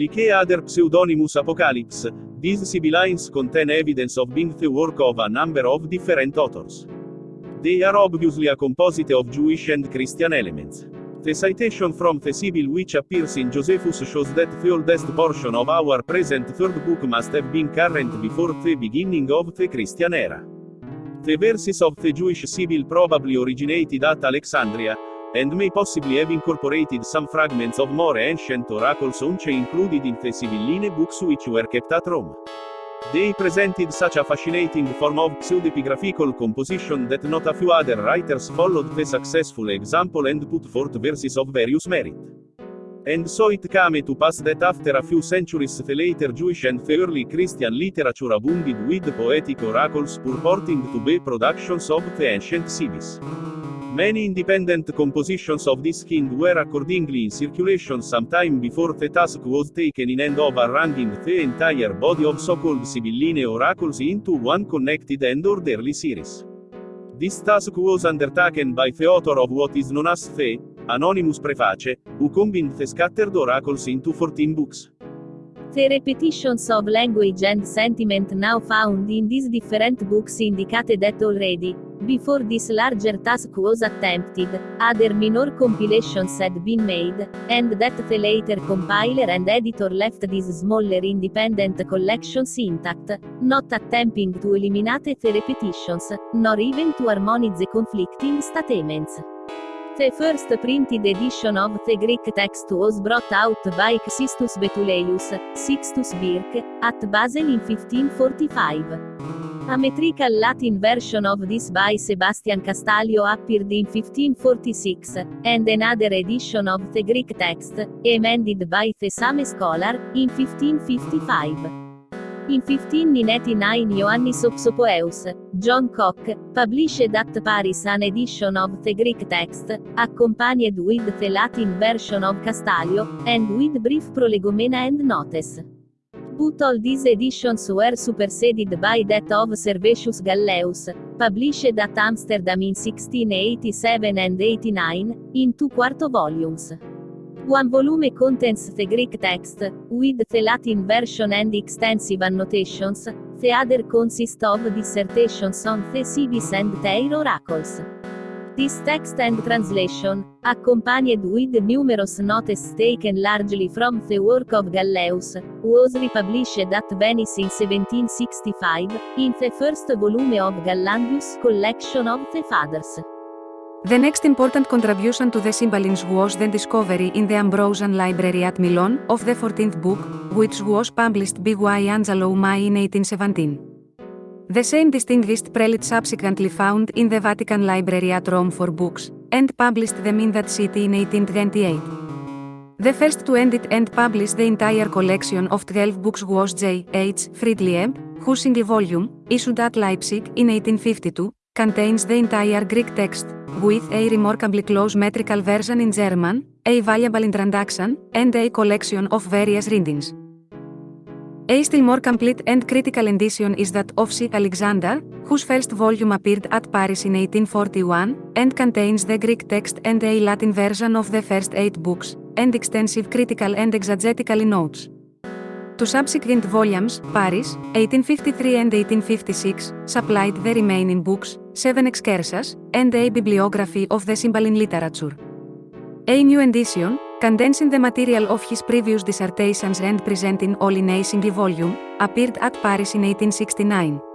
Like other pseudonymous apocalypse, these sibyllines contain evidence of being the work of a number of different authors. They are obviously a composite of Jewish and Christian elements. The citation from the Sibyl which appears in Josephus shows that the oldest portion of our present third book must have been current before the beginning of the Christian era. The verses of the Jewish Sibyl probably originated at Alexandria, and may possibly have incorporated some fragments of more ancient oracles once included in the Sibylline books which were kept at Rome. They presented such a fascinating form of pseudepigraphical composition that not a few other writers followed the successful example and put forth verses of various merit. And so it came to pass that after a few centuries the later Jewish and the early Christian literature abounded with poetic oracles purporting to be productions of the ancient Sibyls. Many independent compositions of this kind were accordingly in circulation sometime before the task was taken in hand of arranging the entire body of so-called Sibylline oracles into one connected and orderly series. This task was undertaken by the author of what is known as the Anonymous Preface, who combined the scattered oracles into 14 books. The repetitions of language and sentiment now found in these different books indicated that already, before this larger task was attempted, other minor compilations had been made, and that the later compiler and editor left these smaller independent collections intact, not attempting to eliminate the repetitions, nor even to harmonize conflicting statements. The first printed edition of the Greek text was brought out by Xistus Betuleius, Sixtus Birk, at Basel in 1545. A metrical Latin version of this by Sebastian Castalio appeared in 1546, and another edition of the Greek text, amended by the same scholar, in 1555. In 1599 Ioannis Oxopoeus, John Koch, published at Paris an edition of the Greek text, accompanied with the Latin version of Castalio, and with brief prolegomena and notes but all these editions were superseded by that of Servetius Galleus, published at Amsterdam in 1687 and 89, in two quarto volumes. One volume contains the Greek text, with the Latin version and extensive annotations, the other consists of dissertations on the Sibyls and their oracles. This text and translation, accompanied with numerous notes taken largely from the work of Gallaeus, was republished at Venice in 1765, in the first volume of Gallandius' collection of the Fathers. The next important contribution to the Sibyllines was the discovery in the Ambrosian Library at Milan of the 14th book, which was published by Angelo Mai in 1817. The same distinguished prelate subsequently found in the Vatican Library at Rome four books, and published them in that city in 1828. The first to edit and publish the entire collection of 12 books was J. H. Friedlieb, whose single volume, issued at Leipzig in 1852, contains the entire Greek text, with a remarkably close metrical version in German, a valuable introduction, and a collection of various readings. A still more complete and critical edition is that of C. Alexander, whose first volume appeared at Paris in 1841, and contains the Greek text and a Latin version of the first eight books, and extensive critical and exegetical notes. Two subsequent volumes, Paris, 1853 and 1856, supplied the remaining books, seven excursus, and a bibliography of the Sibylline literature. A new edition, condensing the material of his previous dissertations and presenting all in a single volume, appeared at Paris in 1869.